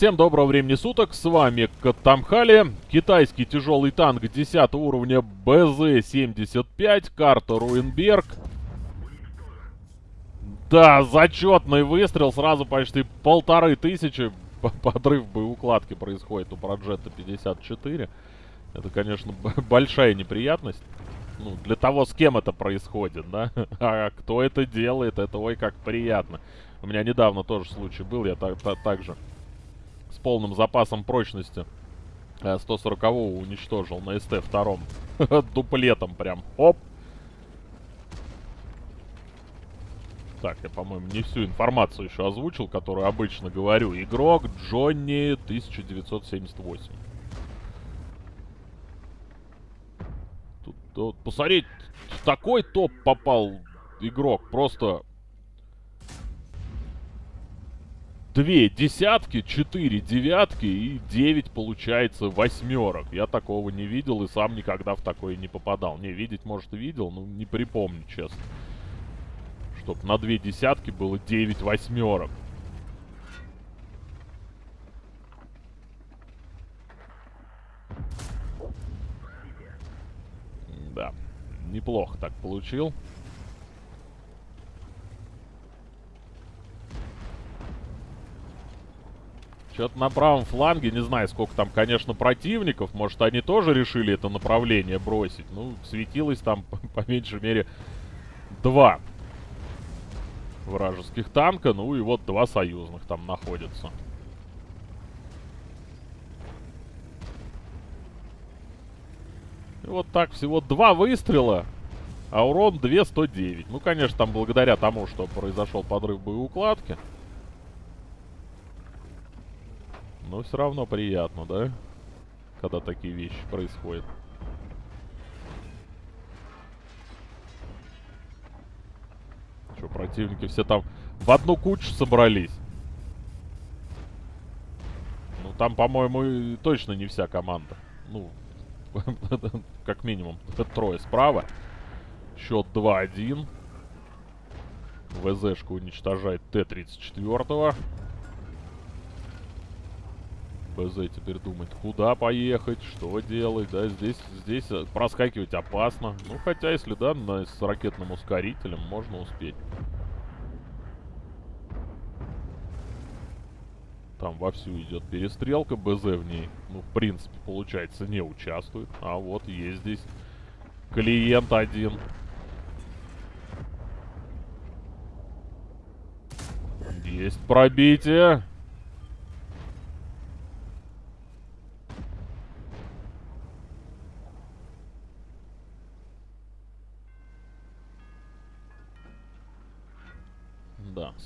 Всем доброго времени суток, с вами Катамхали, китайский тяжелый танк 10 уровня БЗ-75, карта Руинберг. Да, зачетный выстрел, сразу почти полторы тысячи, подрыв боеукладки происходит у Проджета 54. Это, конечно, большая неприятность. Ну, для того, с кем это происходит, да? А кто это делает, это ой как приятно. У меня недавно тоже случай был, я так, так, так же полным запасом прочности 140-го э, уничтожил на СТ-2. Дуплетом прям. Оп! Так, я, по-моему, не всю информацию еще озвучил, которую обычно говорю. Игрок Джонни 1978. Тут, тут посмотреть, такой топ попал игрок. Просто две десятки, четыре девятки и девять, получается, восьмерок. Я такого не видел и сам никогда в такое не попадал. Не, видеть, может, видел, но не припомню, честно. Чтоб на две десятки было девять восьмерок. Да, неплохо так получил. Что-то на правом фланге, не знаю, сколько там, конечно, противников. Может, они тоже решили это направление бросить. Ну, светилось там, по меньшей мере, два вражеских танка. Ну и вот два союзных там находятся. И вот так всего два выстрела, а урон 209. Ну, конечно, там благодаря тому, что произошел подрыв боеукладки. Но все равно приятно, да? Когда такие вещи происходят. Что, противники все там в одну кучу собрались? Ну, там, по-моему, точно не вся команда. Ну, как минимум, трое справа. Счет 2-1. ВЗшка уничтожает Т-34. БЗ теперь думать, куда поехать, что делать, да, здесь, здесь э, проскакивать опасно. Ну, хотя, если, да, на, с ракетным ускорителем можно успеть. Там вовсю идет перестрелка, БЗ в ней, ну, в принципе, получается, не участвует. А вот есть здесь клиент один. Есть пробитие.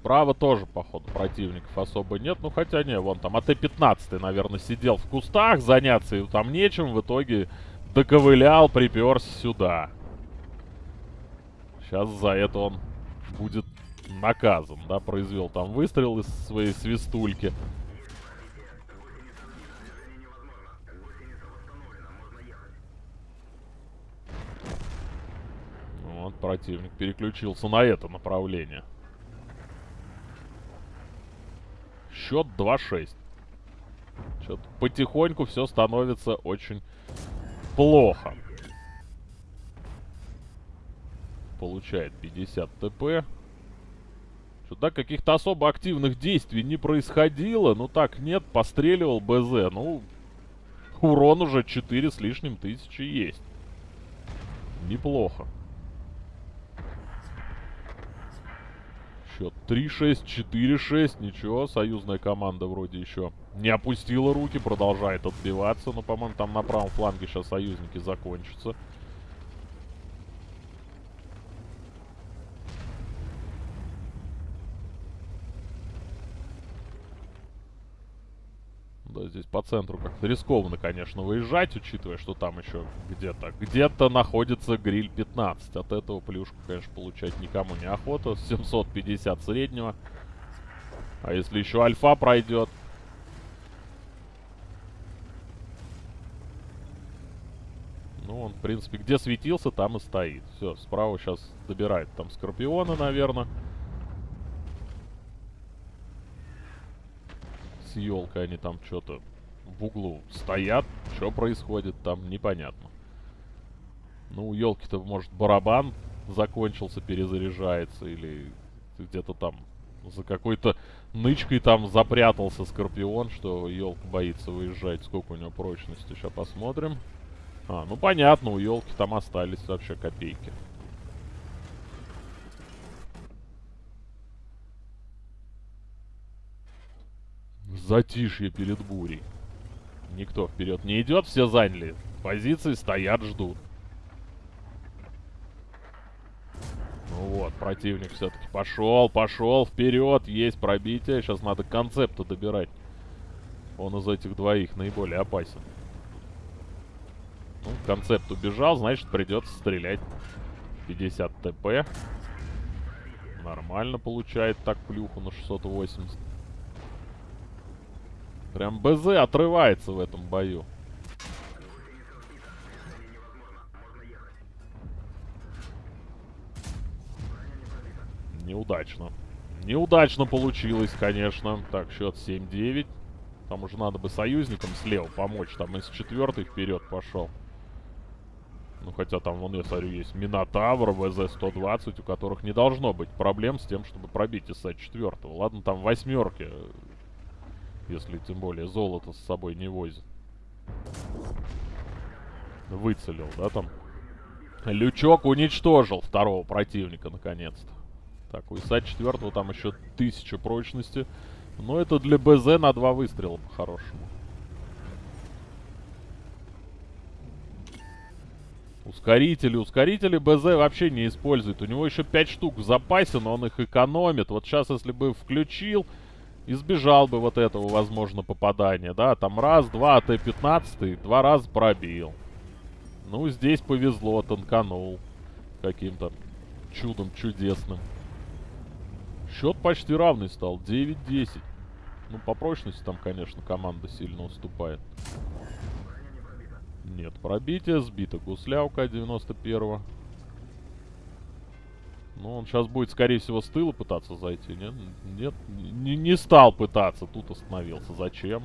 Справа тоже, походу, противников особо нет. Ну, хотя не, вон там АТ-15, наверное, сидел в кустах, заняться и там нечем. В итоге доковылял, приперся сюда. Сейчас за это он будет наказан, да, произвел там выстрел из своей свистульки. Вот, противник переключился на это направление. Счет 2-6. Что-то потихоньку все становится очень плохо. Получает 50 ТП. Что-то каких-то особо активных действий не происходило. Ну так, нет, постреливал БЗ. Ну, урон уже 4 с лишним тысячи есть. Неплохо. Счет 3-6, 4-6. Ничего, союзная команда вроде еще не опустила руки, продолжает отбиваться. Но, по-моему, там на правом фланге сейчас союзники закончатся. Здесь по центру как-то рискованно, конечно, выезжать, учитывая, что там еще где-то, где-то находится гриль 15. От этого плюшку, конечно, получать никому не охота. 750 среднего. А если еще альфа пройдет... Ну, он, в принципе, где светился, там и стоит. Все, справа сейчас добирает там Скорпиона, наверное. С елкой, они там что-то в углу стоят. Что происходит там, непонятно. Ну, у елки-то, может, барабан закончился, перезаряжается, или где-то там за какой-то нычкой там запрятался Скорпион, что елка боится выезжать. Сколько у него прочности, сейчас посмотрим. А, ну понятно, у елки там остались вообще копейки. Затишье перед бурей. Никто вперед не идет, все заняли. Позиции стоят, ждут. Ну вот, противник все-таки пошел, пошел, вперед, есть пробитие. Сейчас надо концепта добирать. Он из этих двоих наиболее опасен. Ну, концепт убежал, значит придется стрелять. 50 ТП. Нормально получает так плюху на 680. Прям БЗ отрывается в этом бою. Неудачно. Неудачно получилось, конечно. Так, счет 7-9. Там уже надо бы союзникам слева помочь. Там из четвертой вперед пошел. Ну, хотя там, вон, я смотрю, есть Минотавр, ВЗ-120, у которых не должно быть проблем с тем, чтобы пробить из четвертого. Ладно, там восьмерки, если тем более золото с собой не возит. Выцелил, да, там? Лючок уничтожил второго противника, наконец-то. Так, у ИСа четвертого там еще тысяча прочности. Но это для БЗ на два выстрела по-хорошему. Ускорители. Ускорители БЗ вообще не использует. У него еще 5 штук в запасе, но он их экономит. Вот сейчас, если бы включил, избежал бы вот этого, возможно, попадания. Да, там раз, два, Т-15, два раза пробил. Ну, здесь повезло, танканул. Каким-то чудом чудесным. Счет почти равный стал. 9-10. Ну, по прочности там, конечно, команда сильно уступает. Нет, пробитие сбито. Гусляука 91-го. Ну, он сейчас будет, скорее всего, с тыла пытаться зайти, нет? Нет, не, не стал пытаться. Тут остановился. Зачем?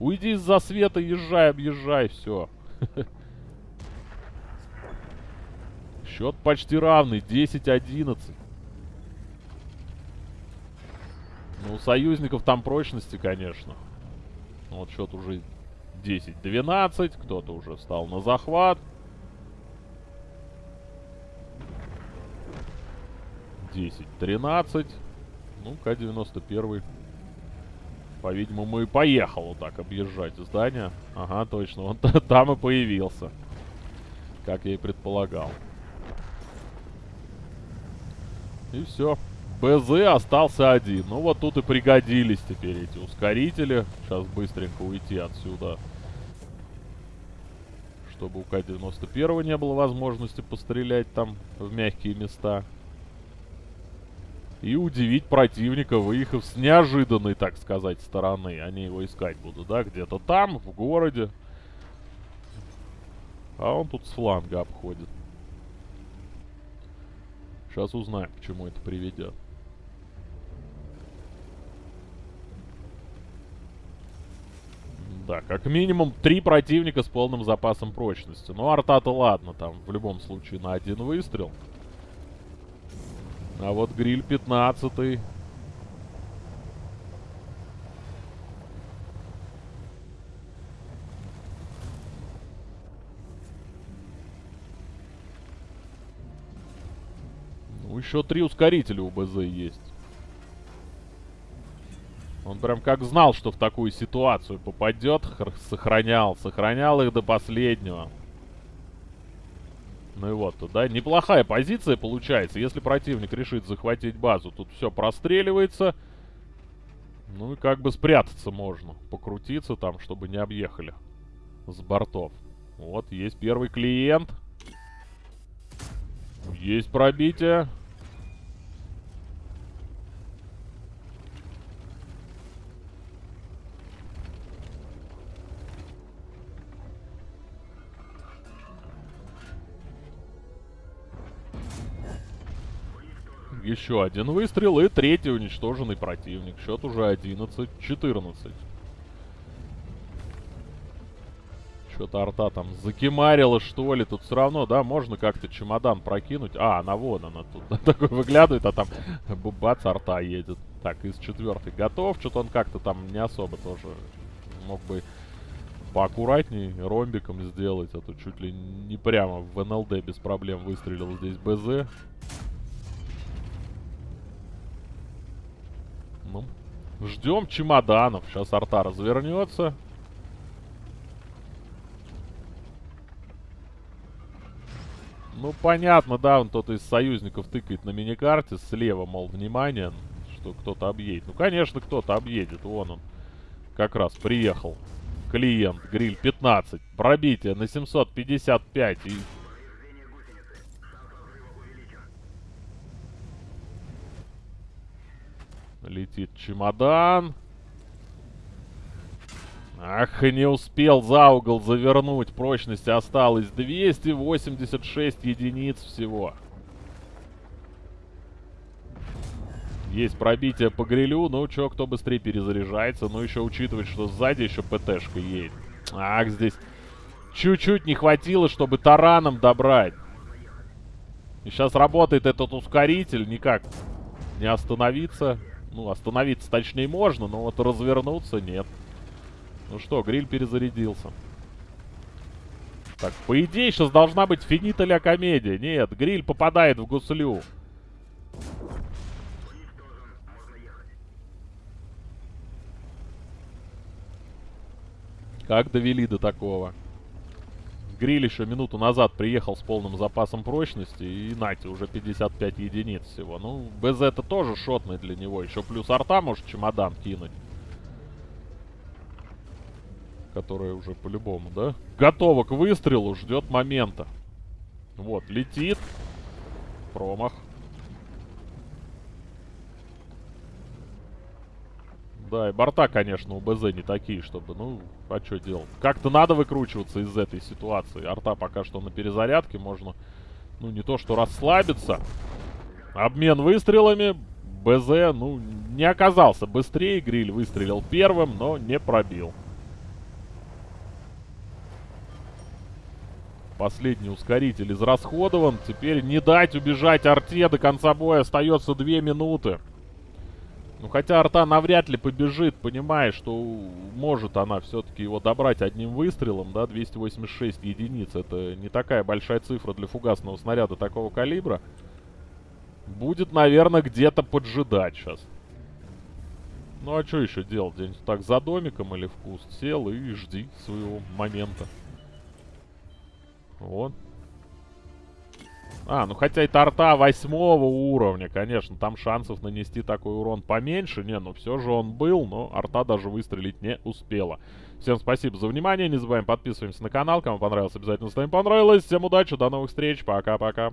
Уйди из-за света, езжай, объезжай, все. Счет почти равный, 10-11. Ну, у союзников там прочности, конечно. Вот счет уже 10-12. Кто-то уже встал на захват. 10-13. Ну, К-91. По-видимому, и поехал вот так объезжать здание. Ага, точно. Он там и появился. Как я и предполагал. И все. БЗ остался один. Ну вот тут и пригодились теперь эти ускорители. Сейчас быстренько уйти отсюда. Чтобы у К-91 не было возможности пострелять там в мягкие места. И удивить противника, выехав с неожиданной, так сказать, стороны. Они его искать будут, да? Где-то там, в городе. А он тут с фланга обходит. Сейчас узнаем, к чему это приведет. Да, как минимум три противника с полным запасом прочности. Ну, арта-то ладно, там в любом случае на один выстрел. А вот гриль 15 -й. Ну, еще три ускорителя у БЗ есть. Он прям как знал, что в такую ситуацию попадет. Сохранял, сохранял их до последнего. Ну и вот, да, неплохая позиция получается. Если противник решит захватить базу, тут все простреливается. Ну и как бы спрятаться можно. Покрутиться там, чтобы не объехали с бортов. Вот, есть первый клиент. Есть пробитие. Еще один выстрел и третий уничтоженный противник. Счет уже 11-14. Что-то арта там закимарила, что ли. Тут все равно, да, можно как-то чемодан прокинуть. А, она вон она тут. Такой выглядывает, а там бац, арта едет. Так, из четвертой готов. Что-то он как-то там не особо тоже мог бы поаккуратней ромбиком сделать. А то чуть ли не прямо в НЛД без проблем выстрелил здесь БЗ. Ну, ждем чемоданов. Сейчас арта развернется. Ну, понятно, да, он кто-то из союзников тыкает на миникарте слева, мол, внимание, что кто-то объедет. Ну, конечно, кто-то объедет, вон он как раз приехал. Клиент, гриль 15, пробитие на 755 и... Летит чемодан. Ах, не успел за угол завернуть. Прочности осталось 286 единиц всего. Есть пробитие по грилю. Ну, чё, кто быстрее перезаряжается. Ну, еще учитывать, что сзади еще ПТшка едет. Ах, здесь чуть-чуть не хватило, чтобы тараном добрать. И сейчас работает этот ускоритель. Никак не остановиться. Ну, остановиться точнее можно, но вот развернуться нет. Ну что, гриль перезарядился. Так, по идее, сейчас должна быть финита ля комедия. Нет, гриль попадает в гуслю. Как довели до такого? Гриль еще минуту назад приехал с полным запасом прочности, и нате, уже 55 единиц всего. Ну, БЗ это тоже шотный для него. Еще плюс арта может чемодан кинуть которая уже по-любому, да? Готова к выстрелу, ждет момента. Вот, летит. Промах. Да, и борта, конечно, у БЗ не такие, чтобы, ну, а что делать? Как-то надо выкручиваться из этой ситуации. Арта пока что на перезарядке, можно, ну, не то что расслабиться. Обмен выстрелами. БЗ, ну, не оказался быстрее. Гриль выстрелил первым, но не пробил. Последний ускоритель израсходован. Теперь не дать убежать арте. До конца боя остается 2 минуты. Ну, хотя арта навряд ли побежит, понимая, что может она все-таки его добрать одним выстрелом, да, 286 единиц. Это не такая большая цифра для фугасного снаряда такого калибра. Будет, наверное, где-то поджидать сейчас. Ну, а что еще делать? Где-нибудь так за домиком или в куст сел и жди своего момента. Вот. А, ну хотя и торта восьмого уровня, конечно, там шансов нанести такой урон поменьше. Не, ну все же он был, но арта даже выстрелить не успела. Всем спасибо за внимание, не забываем подписываемся на канал. Кому понравилось, обязательно ставим понравилось. Всем удачи, до новых встреч, пока-пока.